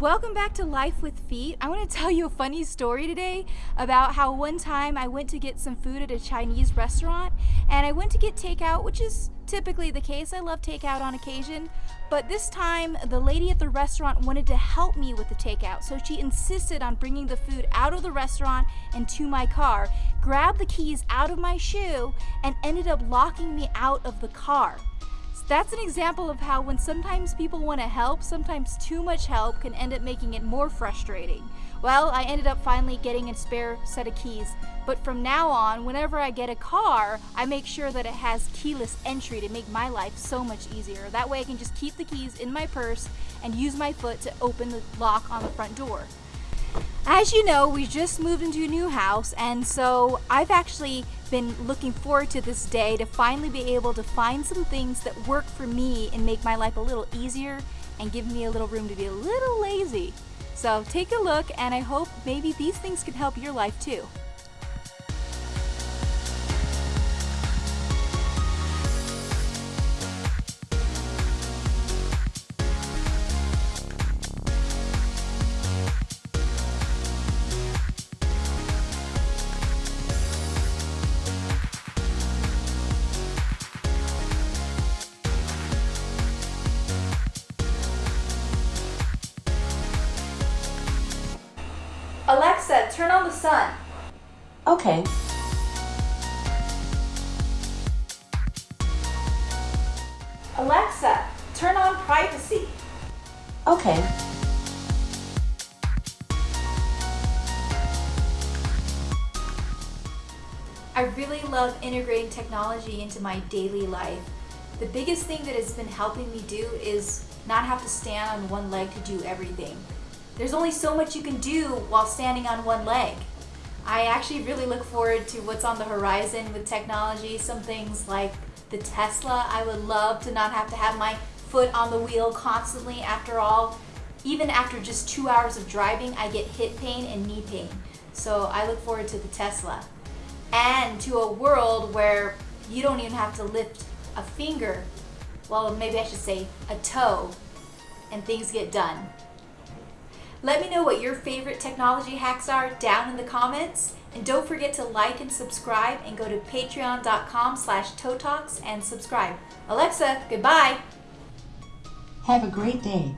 Welcome back to Life with Feet. I want to tell you a funny story today about how one time I went to get some food at a Chinese restaurant and I went to get takeout, which is typically the case. I love takeout on occasion, but this time the lady at the restaurant wanted to help me with the takeout, so she insisted on bringing the food out of the restaurant and to my car, grabbed the keys out of my shoe, and ended up locking me out of the car. That's an example of how when sometimes people want to help, sometimes too much help can end up making it more frustrating. Well, I ended up finally getting a spare set of keys, but from now on, whenever I get a car, I make sure that it has keyless entry to make my life so much easier. That way I can just keep the keys in my purse and use my foot to open the lock on the front door. As you know, we just moved into a new house, and so I've actually been looking forward to this day to finally be able to find some things that work for me and make my life a little easier and give me a little room to be a little lazy. So take a look, and I hope maybe these things can help your life too. Alexa, turn on the sun. Okay. Alexa, turn on privacy. Okay. I really love integrating technology into my daily life. The biggest thing that has been helping me do is not have to stand on one leg to do everything. There's only so much you can do while standing on one leg. I actually really look forward to what's on the horizon with technology. Some things like the Tesla. I would love to not have to have my foot on the wheel constantly. After all, even after just two hours of driving, I get hip pain and knee pain. So I look forward to the Tesla. And to a world where you don't even have to lift a finger, well, maybe I should say a toe, and things get done. Let me know what your favorite technology hacks are down in the comments. And don't forget to like and subscribe and go to patreon.com slash and subscribe. Alexa, goodbye. Have a great day.